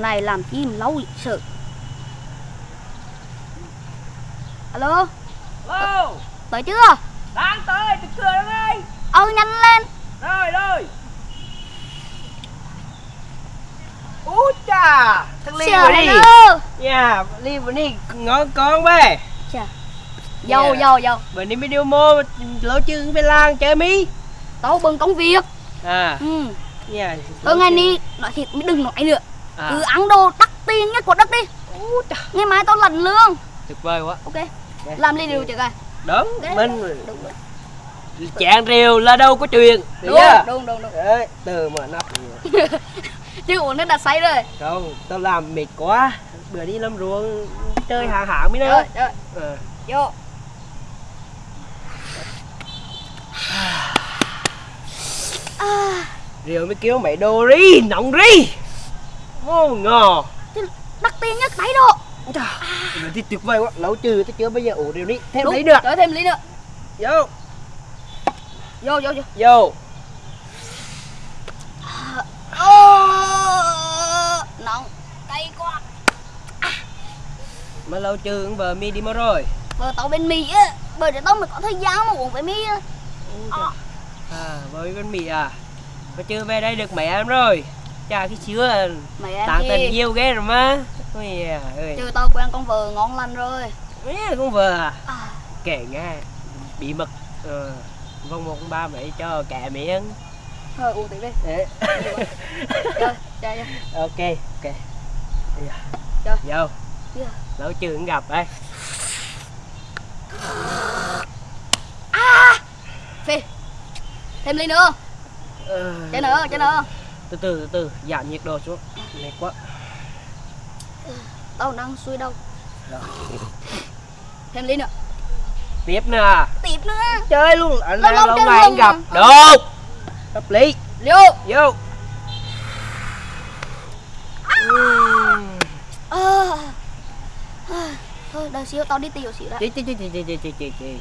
này làm chi mà lâu sự alo Alo, tới chưa đang tới, từ cửa đó ngay. ừ nhanh lên Rồi, rồi. Ú chà, thằng Ly Chờ vừa đi. Dạ, Ly vừa đi ngon con bê. Chà. dâu dâu dâu Bữa nay video mô lỗ chừng về làng chơi mi. tao bưng công việc À, ừ dạ. thôi ngày ni nói thiệt mới đừng nói nữa À, cứ ăn đồ đắt tiền nhất của đất đi ngày mai tao lần lương tuyệt vời quá. ok Dạ. làm đi điều chưa coi Đúng, Đấy. mình đúng rồi. chạng rìu là đâu có chuyện. Được đúng chưa? đúng đúng đúng Đấy, từ mà nắp. chứ uống nó đã say rồi Không, tao làm mệt quá. Bữa đi làm ruộng chơi hàng hạng mới nữa. rồi rồi Ờ. vô à, Rượu mới kêu mày đồ ri, nóng ri Ngò chứ đắt tiền nhất mấy độ. Rồi thì tuyệt vời quá, lâu trừ tôi chưa bao giờ uống rượu đi. Thêm đúng. lấy được cho thêm ly nữa. Vô, vô vô vô. Vô. Ô, nóng cay quá. Mà lâu trừ con vợ mi đi mất rồi. Vợ tao bên mỹ á bởi để tao mới có thời gian mà uống với mỹ á. Ờ. À, với con mì à. Mà chưa về đây được mấy em rồi Chà cái à, em tặng tình yêu ghê rồi mà Ôi à, ơi. Chứ tao quen con vợ ngon lành rồi. Mấy con vợ à? À, Kể nghe Bí mật ờ, Vòng một con ba mấy cho kẻ miệng thôi uống tí đi. Chơi chơi chơi ok ok. Giờ. Rồi. vô. Dạ. lâu chưa cũng gặp đây phi. Thêm ly nữa. Ờ, chơi nữa chơi nữa từ từ từ từ giảm nhiệt độ xuống. Mệt quá. Tao đang xuôi đâu. Rồi. thêm ly nữa. Tiếp nè. Tiếp nữa. Chơi luôn. Anh Lâu lâu lâu ngày anh gặp. mà. được. Hợp lý. Vô. Vô. À, à, thôi đợi xíu tao đi tiểu xíu đã. Chị chị chị chị chị chị chị chị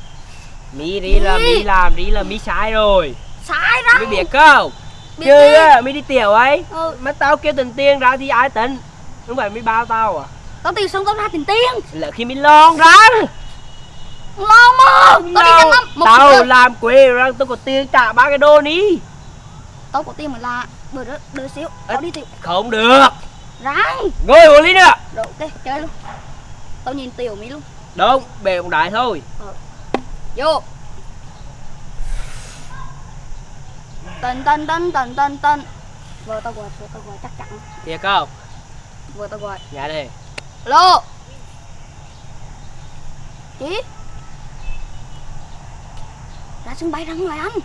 mi đi là mi. làm đi là mi sai rồi. Sai ra mi biết không Biết chứ đi. á mi đi tiểu ấy. Ừ, mà tao kêu tình tiền ra thì ai tính không phải mi bao tao à? Tao tiểu xong tao ra tiền tiền là khi mi lon ra ngon mà. Tao đi một tao làm quê rồi tao có tiền trả ba cái đô ní. Tao có tiền mà là bữa đó đợi xíu. Tao đi tiểu không được. Ráng ngồi một ly nữa. Rồi ok chơi luôn. Tao nhìn tiểu mỹ luôn. Đúng bề một đại thôi. Vô tân tân tân tân tân tân vợ tao gọi vợ tao gọi chắc chắn. Thiệt không? Vợ tao gọi dạ đi. Alo chị ra sân bay ra ngoài anh.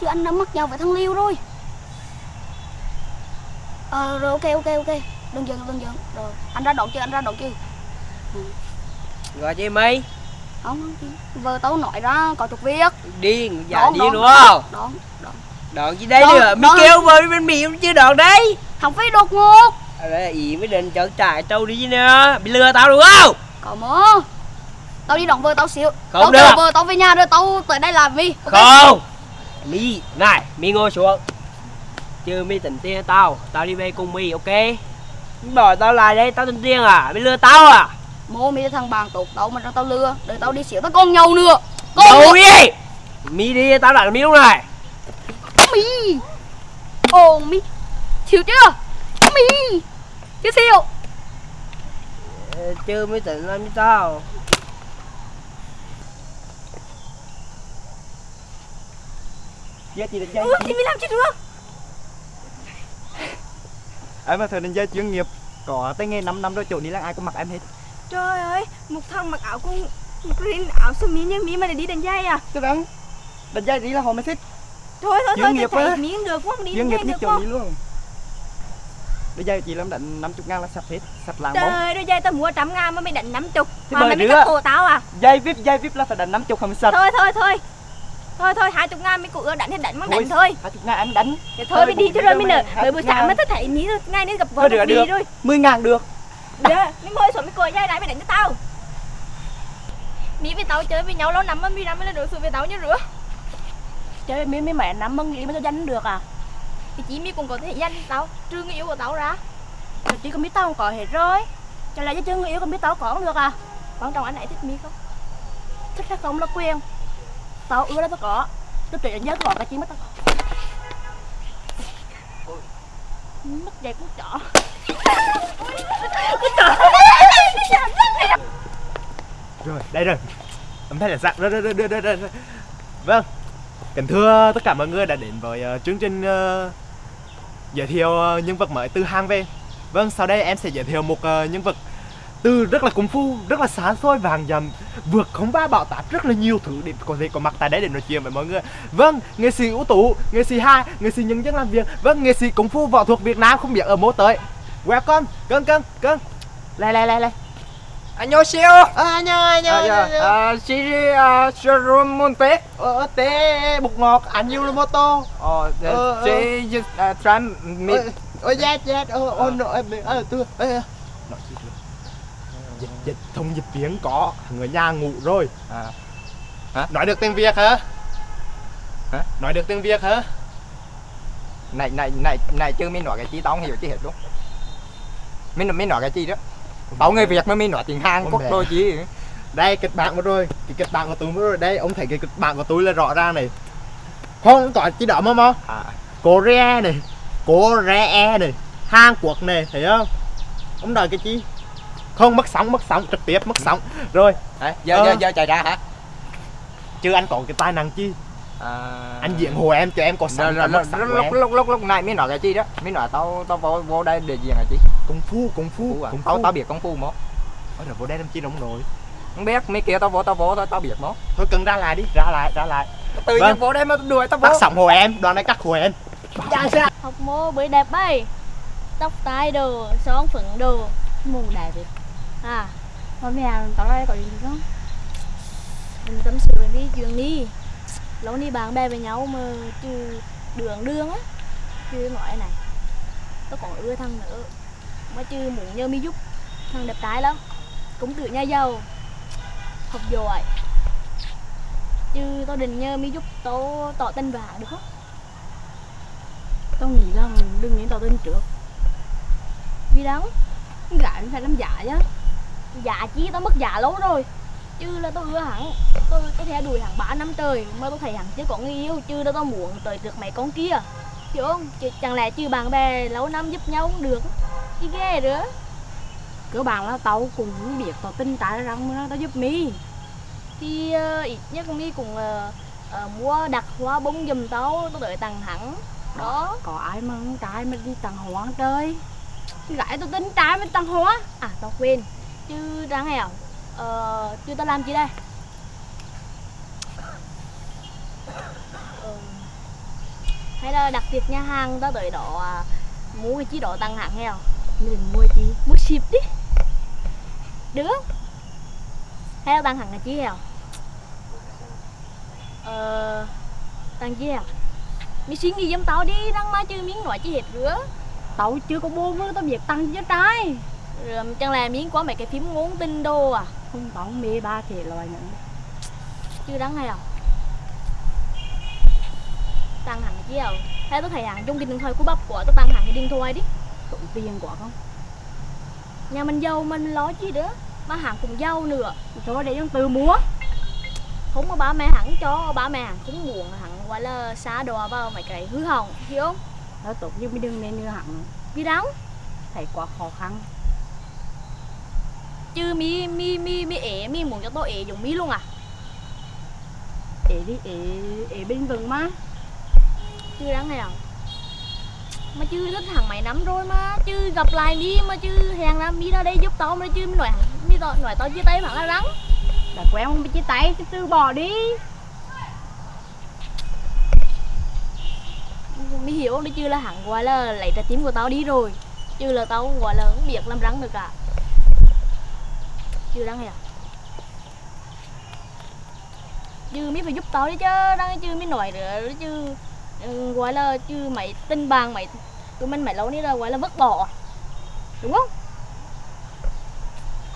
Chứ anh đã mắc nhau với thằng liêu rồi. Ờ rồi ok ok ok. Đừng giận đừng giận rồi anh ra đón chưa anh ra đón chưa gọi chị mày không vợ tao nói ra có chút việc điên dạ Đón, điên đón, đúng không? đón đón. Đòn gì đây Đón, nữa? mi đón. kêu vợ bên mì chưa đòn đấy. Không phải đột ngột. À, đấy, ý mới định chọn trại trâu đi nè. Bị lừa tao đúng không? Có mơ tao đi đón vợ tao xíu. Không tao được. vợ tao về nhà rồi tao tới đây làm gì ok? Không. Mi này mi ngồi xuống. Chứ mi tỉnh tiền tao. Tao đi về cùng mi ok? Mi bỏ tao lại đây tao tỉnh tiền à? Mi lừa tao à mô mi thằng bạn tốt tao mà cho tao lừa đợi tao đi xíu tao còn nhau nữa. Còn đâu đi mi đi tao lại mi lúc này. Mi. Ồ mi. Chịu chưa? Mi. Chứ siêu Ờ, chứ mới tỉnh làm như tao Giết gì định dây ừ, thì mi làm chứ được. Em là thời đánh gia chuyên nghiệp có tay nghề 5 năm rồi chỗ นี้ là ai cũng mặc em hết Trời ơi, một thằng mặc áo con green áo sơ mi như mi mà để đi đánh dây à? Chứ đắng đánh gia đi là họ mới thích Thôi thôi thôi, nghiệp thấy miếng được không? Đi đánh dây được không? นี้ luôn Bây giờ chị làm đánh 50 ngàn là sạch hết Sạch làng bóng Trời ơi, dây tao mua trăm ngàn mà mày đánh năm chục Thế Mà mày nữa. cắt cổ tao à? Dây vip dây vip là phải đánh 50 không sạch Thôi thôi thôi Thôi thôi, hai chục ngàn mày cũng ưa đánh thì đánh Thôi. đánh thôi 20 ngàn em đánh Thì thôi mày đi chứ rồi mày nở Bởi buổi sáng mà tao thấy ní ngay đến gặp vợ Thôi đi rồi 10 ngàn được Dạ, mày ngồi xuống mày cười dây này mày đánh cho tao. Mỹ với tao chơi với nhau lâu lắm mà mi làm mới là đối xử với tao như rửa Chơi với mi mẹ nắm mừng nghĩ mà tao danh được à? Thì chỉ mi cũng có thể danh tao Trừ người yêu của tao ra. Chỉ cần biết tao không có hết rồi. Chẳng lẽ chứ chưa người yêu còn biết tao có không được à? Quan trọng anh ấy thích mi không? Thích hay không là quyền. Tao ưa đó tao có. Tôi chỉ nhớ có cái chi mất tao có Mất dây mất chỏ Rồi, đây rồi. Âm thanh là dạng rồi, rồi, rồi, rồi, rồi, rồi. Vâng. Kính thưa tất cả mọi người đã đến với uh, chương trình uh, giới thiệu uh, nhân vật mới từ hang về. Vâng, sau đây em sẽ giới thiệu một uh, nhân vật từ rất là công phu, rất là xa xôi vàng dầm, vượt không ba bão táp rất là nhiều thứ để có thể có mặt tại đây để nói chuyện với mọi người. Vâng, nghệ sĩ ưu tú, nghệ sĩ hai, nghệ sĩ nhân dân làm việc, vâng, nghệ sĩ công phu võ thuật Việt Nam không biết ở mô tới. Welcome, cưng cưng cưng. Lại lại lại lại. 안녕하세요. À, anh ơi, anh ơi, anh ơi. 아, 시리 아, 쇼롬몬테. Ờ, té bột ngọt, anh yêu mô tô. 어, 어, 제 이제 아, 트람 미 Ôi, ôi, chết, chết, ờ, ờ, nội, em, ờ, thông dịch tiếng có, người nhà ngủ rồi. À. Hả? Nói được tiếng Việt hả? Hả? Nói được tiếng Việt hả? này này này này chứ mới nói cái chi tao không hiểu chi hết luôn. Mới mới nói cái chi đó. Tao người Việt mới mới nói tiếng Hàn Quốc đôi chi. Đây, kịch bản của tôi, cái kịch bản của tôi mới rồi. Đây, ông thấy cái kịch bản của tôi là rõ ràng này. Không, có chỉ đỏ mà mà. À, Korea này, Korea này, Hàn Quốc này, thấy không? Ông nói cái chi? Không, mất sóng, mất sóng, trực tiếp mất sóng. Rồi, đấy, giờ Ờ. giờ giờ chạy ra hả? chứ anh có cái tài năng chi? À, Anh diện hồ em cho em có rồi, sóng, rồi, có lúc, lúc, lúc lúc lúc này mới nói cái chi đó, mới nói tao tao vô vô đây để diện cái chi. Công phu, công phu, Phu à? công Tao phu. tao biết công phu mà. Ôi rồi vô đây làm chi đồng nội. Không biết mấy kia tao vô tao vô thôi tao biết mà. Thôi cần ra lại đi, ra lại, ra lại. Tự Vâng. nhiên vô đây mà đuổi tao vô. Cắt sóng hồ em, đoàn này cắt hồ em. Dạ sao? Học mô bưởi đẹp ấy Tóc tai đồ, son phấn đồ Mù đẹp vậy À Mà mẹ tao đây có gì không? Mình tâm sự mình đi chuyện đi Lâu đi bạn bè với nhau mà chứ đường đường á Chứ nói này Tao còn ưa thằng nữa Mà chứ muốn nhờ mi giúp Thằng đẹp trai lắm Cũng tự nhà giàu Học giỏi Chứ tao định nhờ mi giúp tao tỏ tình hắn được không? Tao nghĩ là đừng nên tao tin trước Vì đâu? Gái phải làm giả chứ Dạ chi tao mất dạ lâu rồi. Chứ là tao ưa hắn Tôi tôi theo đuổi hắn 3 năm trời Mà tao thấy hắn chưa có người yêu Chứ là tao muốn tới được mấy con kia. Hiểu không? Chứ, chẳng lẽ chứ bạn bè lâu năm giúp nhau không được. Chứ ghê nữa Cơ bản là tao cũng không biết tao tin tại rằng mà tao giúp mi. Thì ờ, ít nhất mi cũng ờ, ờ, mua đặt hoa bông giùm tao Tao đợi tặng hắn Đó. Có ai mà con trai mà đi tặng hoa trời Gái tao tin trai mà tặng hoa. À tao quên Chứ đáng nghèo, Ờ, chứ ta làm chi đây? Ờ, Hay là đặt tiệc nhà hàng ta tới đó à, Mua cái chi đó tăng hạng nghèo? Mình mua chi? Mua ship đi. Được Hay là tăng hạng cái chi nghèo? Ờ tăng chi heo Mi suy nghĩ giùm tao đi đang mà chứ miếng nói chi hết rửa. Tao chưa có bô với tao việc tăng chứ trai. Rồi chẳng lẽ miếng có mấy cái phím ngôn tinh đồ à. Không không mê ba thể loại nữa. Chứ đáng hay à Tăng hẳn chứ à Hay tôi thấy hẳn trong cái điện thoại của bắp của tôi tăng hẳn cái điện thoại đi. Tụng tiền quá không? Nhà mình giàu mình lo chi nữa Mà hẳn cũng giàu nữa. Thôi để em tự mua Không mà ba mẹ hẳn cho Ba mẹ hẳn cũng buồn hẳn gọi là xa đò vào mấy cái hư hỏng Hiểu không? Tao tốt nhưng mới đừng nên như hẳn. Vì đáng Thấy quá khó khăn Chứ mi mi mi mi ế mi muốn cho tôi ế dùng mi luôn à? Ế đi, ế, ế bên vừng mà Chứ đáng hay à? Mà chứ rất hàng mấy năm rồi mà chứ gặp lại mi mà chứ hẹn ra mi ra đây giúp tao mà chứ mi nói mi nói, nói tao chia tay mà là rắn. Đã quen không bị chia tay thì từ bỏ đi. Mi hiểu không? Đấy chứ là hắn gọi là lấy trái tim của tao đi rồi. Chứ là tao gọi là không biết làm rắn được cả chứ hay à chứ mi phải giúp tao đi chứ đang chứ mi nổi nữa, chứ ừ, gọi là, chứ mày tin bằng mày, tụi mình mày lâu nay là gọi là vứt bỏ, đúng không?